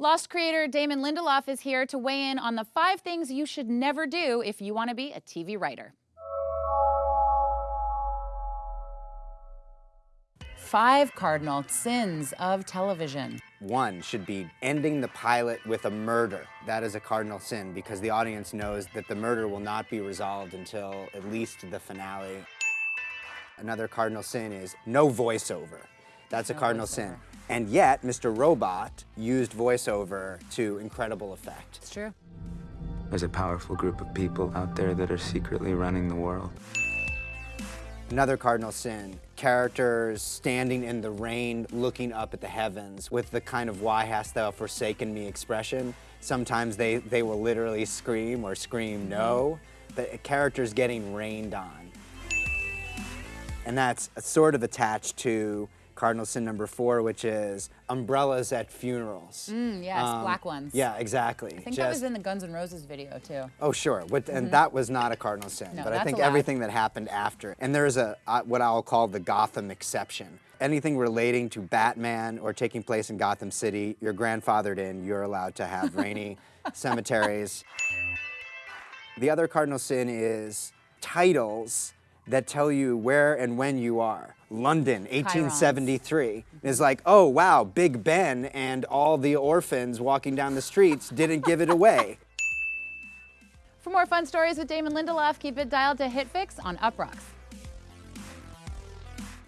Lost creator Damon Lindelof is here to weigh in on the five things you should never do if you want to be a TV writer. Five cardinal sins of television. One should be ending the pilot with a murder. That is a cardinal sin because the audience knows that the murder will not be resolved until at least the finale. Another cardinal sin is no voiceover. That's a cardinal sin. And yet, Mr. Robot used voiceover to incredible effect. It's true. There's a powerful group of people out there that are secretly running the world. Another cardinal sin, characters standing in the rain looking up at the heavens with the kind of why hast thou forsaken me expression. Sometimes they, they will literally scream or scream no, The characters getting rained on. And that's sort of attached to cardinal sin number four, which is umbrellas at funerals. Mm, yes, um, black ones. Yeah, exactly. I think Just, that was in the Guns N' Roses video too. Oh, sure. What, and mm -hmm. that was not a cardinal sin, no, but I think everything that happened after. And there's a uh, what I'll call the Gotham exception. Anything relating to Batman or taking place in Gotham City, you're grandfathered in. You're allowed to have rainy cemeteries. The other cardinal sin is titles that tell you where and when you are. London, 1873. is like, oh, wow, Big Ben and all the orphans walking down the streets didn't give it away. For more fun stories with Damon Lindelof, keep it dialed to HitFix on Uproxx.